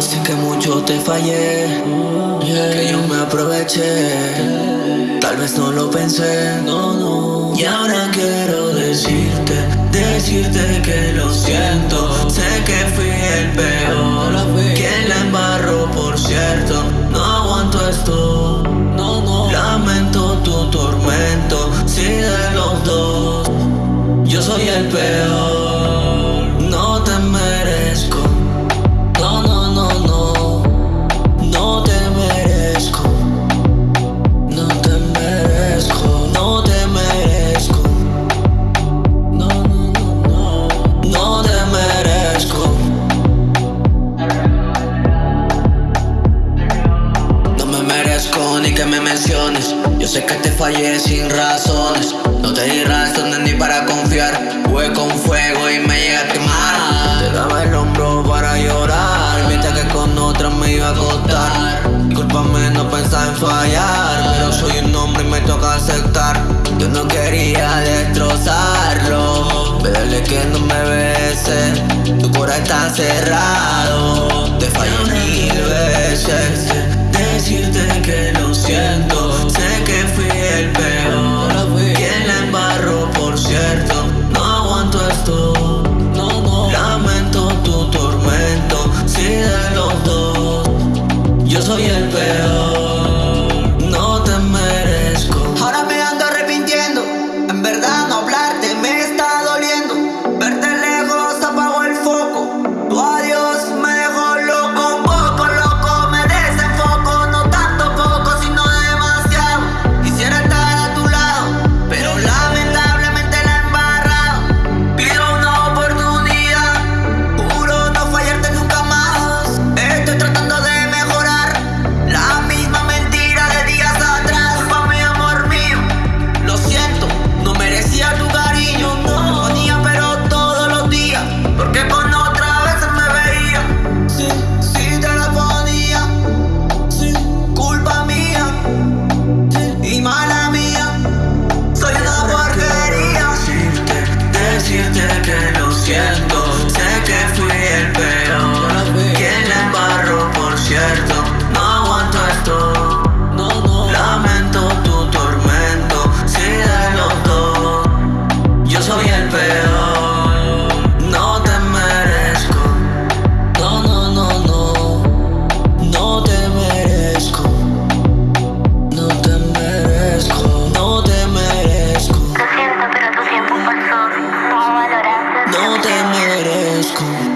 Sé que mucho te fallé, que yo me aproveché. Tal vez no lo pensé, no, no. Y ahora quiero decirte, decirte que lo siento. Sé que fui el peor, quien la embarró, por cierto. No aguanto esto, no. Lamento tu tormento, si de los dos, yo soy el peor. Que me menciones. Yo sé que te fallé sin razones. No te di razones ni para confiar. Jugué con fuego y me llega a quemar. Te daba el hombro para llorar Mientras que con otra me iba a acostar. Disculpame, no pensaba en fallar Pero soy un hombre y me toca aceptar. Yo no quería destrozarlo. Pedirle que no me bese Tu corazón está cerrado moje damn near it is.